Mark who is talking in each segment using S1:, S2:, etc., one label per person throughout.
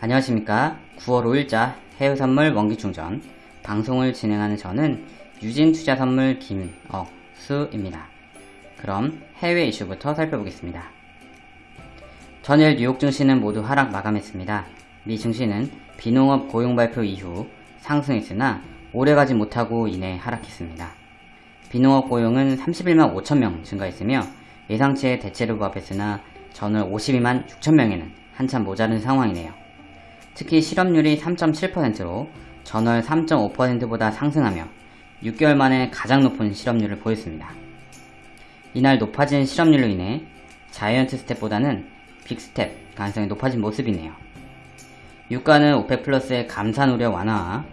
S1: 안녕하십니까 9월 5일자 해외선물 원기충전 방송을 진행하는 저는 유진투자선물 김억수입니다. 그럼 해외 이슈부터 살펴보겠습니다. 전일 뉴욕 증시는 모두 하락 마감했습니다. 미 증시는 비농업 고용 발표 이후 상승했으나 오래가지 못하고 이내 하락했습니다. 비농업 고용은 31만 5천명 증가했으며 예상치에 대체로 부합했으나 전월 52만 6천명에는 한참 모자른 상황이네요. 특히 실업률이 3.7%로 전월 3.5%보다 상승하며 6개월 만에 가장 높은 실업률을 보였습니다. 이날 높아진 실업률로 인해 giant step보다는 big step 가능성이 높아진 모습이네요. 유가는 OPEC plus의 감산 우려 완화와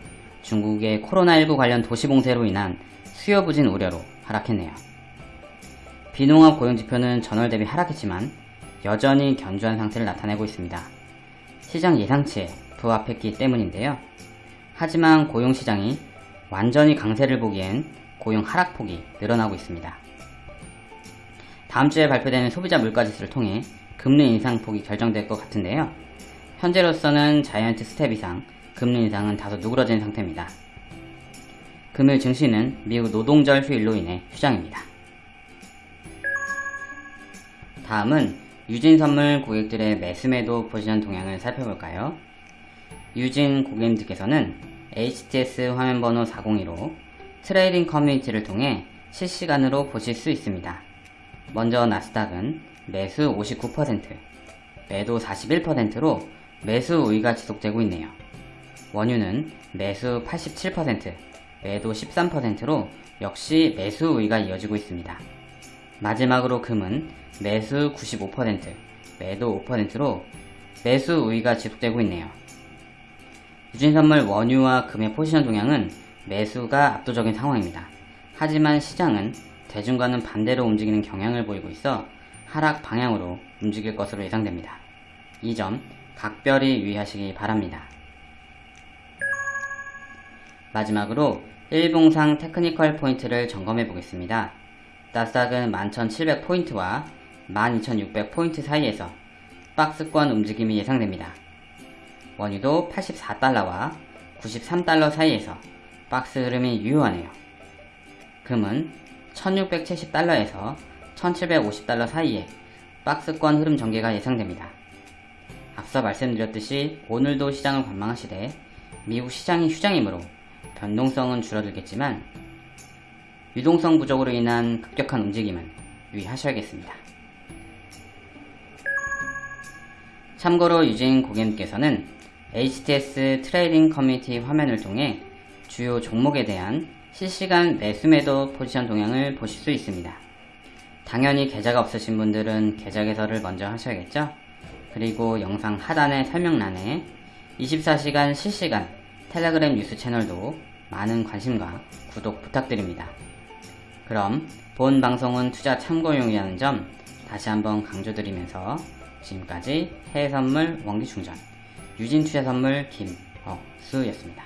S1: 중국의 코로나19 관련 도시 봉쇄로 인한 수요 부진 우려로 하락했네요. 비농업 고용지표는 전월 대비 하락했지만 여전히 견조한 상태를 나타내고 있습니다. 시장 예상치에 부합했기 때문인데요. 하지만 고용시장이 완전히 강세를 보기엔 고용 하락폭이 늘어나고 있습니다. 다음 주에 발표되는 소비자 물가지수를 통해 금리 인상폭이 결정될 것 같은데요. 현재로서는 giant step 이상 금리 인상은 다소 누그러진 상태입니다. 금일 증시는 미국 노동절 휴일로 인해 휴장입니다. 다음은 유진 선물 고객들의 매수매도 포지션 동향을 살펴볼까요? 유진 고객님들께서는 HTS 화면번호 402로 trading community를 통해 실시간으로 보실 수 있습니다. 먼저 나스닥은 매수 59%, 매도 41%로 매수 우위가 지속되고 있네요. 원유는 매수 87%, 매도 13%로 역시 매수 우위가 이어지고 있습니다. 마지막으로 금은 매수 95%, 매도 5%로 매수 우위가 지속되고 있네요. 유진선물 원유와 금의 포지션 동향은 매수가 압도적인 상황입니다. 하지만 시장은 대중과는 반대로 움직이는 경향을 보이고 있어 하락 방향으로 움직일 것으로 예상됩니다. 이 점 각별히 유의하시기 바랍니다. 마지막으로 일봉상 테크니컬 포인트를 점검해 보겠습니다. 나스닥은 11,700포인트와 12,600포인트 사이에서 박스권 움직임이 예상됩니다. 원유도 84달러와 93달러 사이에서 박스 흐름이 유효하네요. 금은 1670달러에서 1750달러 사이에 박스권 흐름 전개가 예상됩니다. 앞서 말씀드렸듯이 오늘도 시장을 관망하시되 미국 시장이 휴장이므로 변동성은 줄어들겠지만 유동성 부족으로 인한 급격한 움직임은 유의하셔야겠습니다. 참고로 유진 고객님께서는 HTS trading community 화면을 통해 주요 종목에 대한 실시간 매수매도 포지션 동향을 보실 수 있습니다. 당연히 계좌가 없으신 분들은 계좌 개설을 먼저 하셔야겠죠? 그리고 영상 하단의 설명란에 24시간 실시간 텔레그램 뉴스 채널도 많은 관심과 구독 부탁드립니다. 그럼 본 방송은 투자 참고용이라는 점 다시 한번 강조드리면서 지금까지 해외선물 원기충전 유진투자선물 김억수였습니다.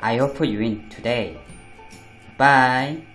S1: I hope you win today. Bye.